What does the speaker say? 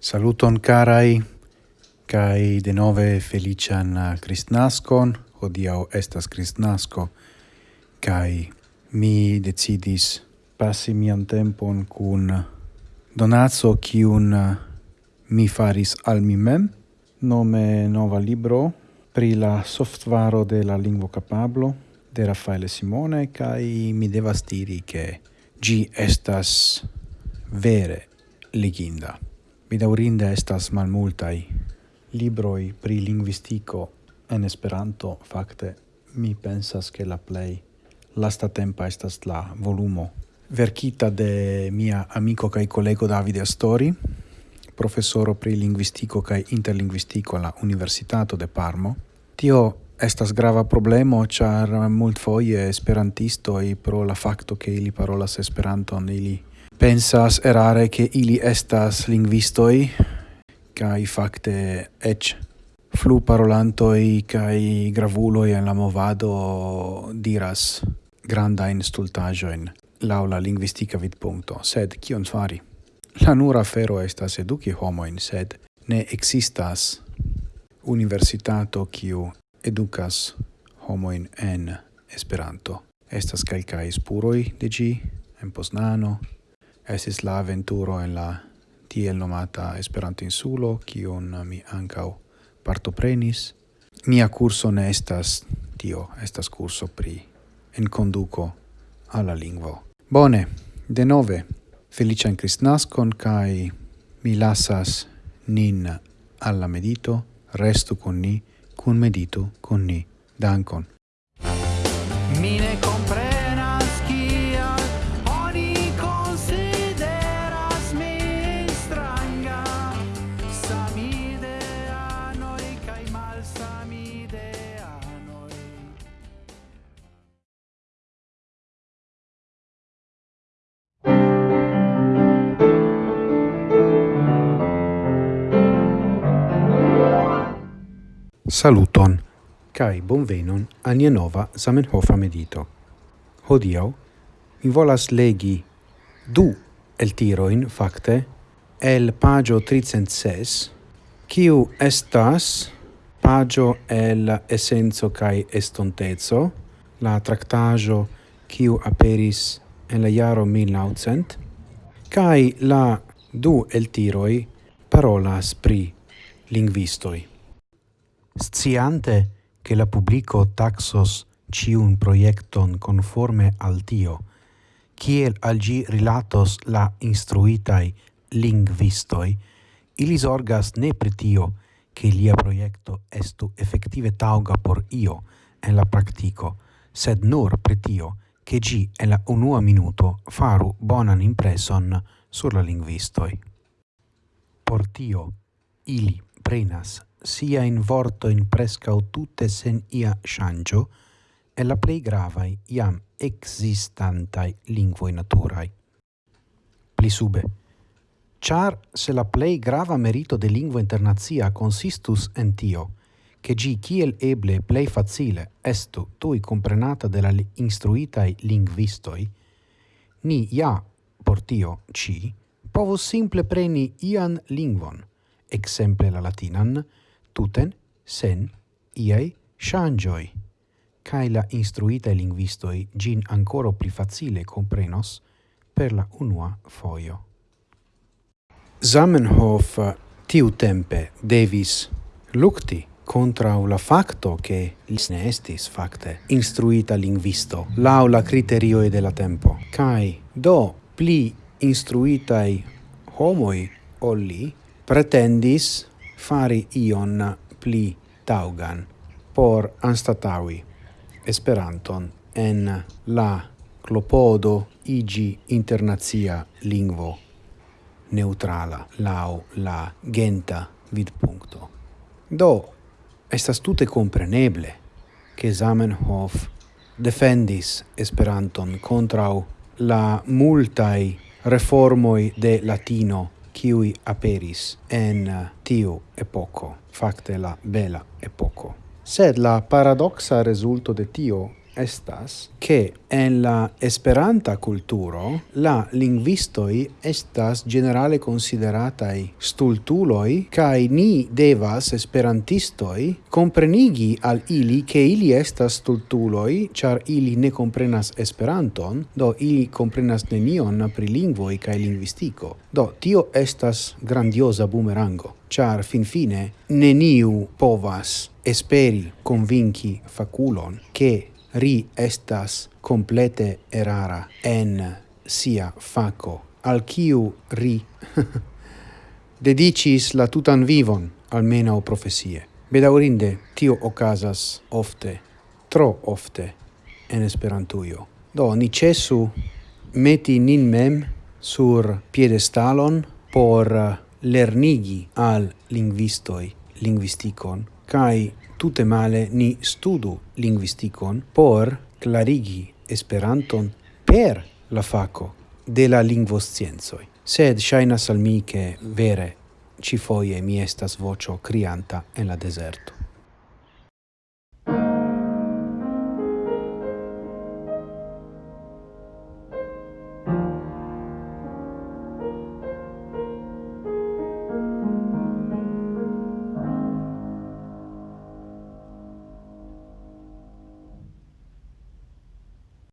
Saluton carai, kai de nove felician uh, Christnascon hodiau estas Christnasco kai mi decidis passi mian tempon cun donazzo cium uh, mi faris al mi mem, nome nova libro pri la softvaro de la lingvo capablo de Raffaele Simone kai mi devas diri che gi estas vere leginda. Mi daurinde estas malmultai libroi pri linguistico en Esperanto, fakte mi pensas che la play lasta tempa estas la volumo verkita de mia amico kai collego Davide Astori professoro pri linguistico kai interlinguistico la Universitato de Parmo. Tio estas grava problemo, char mult foie esperantisto e pro la fakto ke ili parolas Esperanton, ili pensas erare ke ili estas linguistoi kai fakte eĉ flu parolantoj kai gravulo en la movado diras grandajn stultaĵojn laula linguistica lingvistika vidpunkto, sed kion fari? La nura fero estas homo in sed ne existas universitato kiu educas homoin en Esperanto. Estas calcae spuroi de gi, en Poznano, estis la aventuro en la tiel nomata Esperanto insulo, kion mi ancau partoprenis. Mia curso ne estas tio, estas curso pri enconduco alla lingvo. Bone, de nove, felician Christnascon kai mi lasas nin alla medito, restu con ni, cun medito con ni. Dankon. mine Saluton, cae bonvenon a nia nova Zamenhofa medito. Hodiau, mi volas legi du el tiroin, facte, el pagio 306, kiu estas pagio el essenzo cae estontezo, la tractajo kiu aperis en la jaro 1900, cae la du el tiroi parolas pri linguistoi sciante che la publico taxos ciun proiecton conforme al tio, kiel al gi rilatos la instruitai lingvistoi, ili orgas ne pritio che lia proiecto estu effettive tauga por io en la practico, sed nur pritio che gi e la unua minuto faru bonan impreson sur la lingvistoi. Por tio, ili prenas sia in vorto in prescau tutte sen ia shangio, e la plei gravai iam existantai lingvoi naturae. Pli sube. Char se la plei grava merito de lingua internazia consistus en tio, che gi kiel eble plei facile estu tui comprenata de la instruitai linguistoi, ni ja por tio ci povus simple preni ian lingvon, exemple la latinan, tuten sen iai shangioi, cae la instruitae linguistoi gin ancora pli facile comprenos per la unua foio. Zamenhof tiu tempe devis lucti contra la facto che lis ne estis facte instruita linguisto lau la criterioi della tempo kai do pli instruitai homoi olli pretendis fari ion pli taugan por anstatawi Esperanton en la klopodo igi internazia lingvo neutrala lau la genta vidpunkto. Do, estas tute compreneble che Zamenhof defendis Esperanton contrau la multai reformoi de latino kiui aperis en uh, tiu epoco, facte la bela epoco. Sed la paradoxa resulto de tio estas che en la esperanta culturo la linguistoi estas generale consideratai stultuloi kai ni devas esperantistoi comprenigi al ili che ili estas stultuloi char ili ne comprenas esperanton do ili comprenas nenion pri lingvoi kai lingvistiko. Do tio estas grandiosa bumerango char finfine neniu povas esperi convinci faculon che ri estas complete erara en sia faco, al quiu ri dedicis la tutan vivon, almeno profesie. Bedaurinde, tio ocasas ofte, tro ofte, en Esperantujo. Do, ni cesu meti nin mem sur piedestalon por lernigi al linguistoi linguisticon, kai tute male ni studu linguisticon por clarigi Esperanton per la faco de la lingvoscienzoi. Sed shainas al mi che vere ci foie mi estas vocio crianta en la deserto.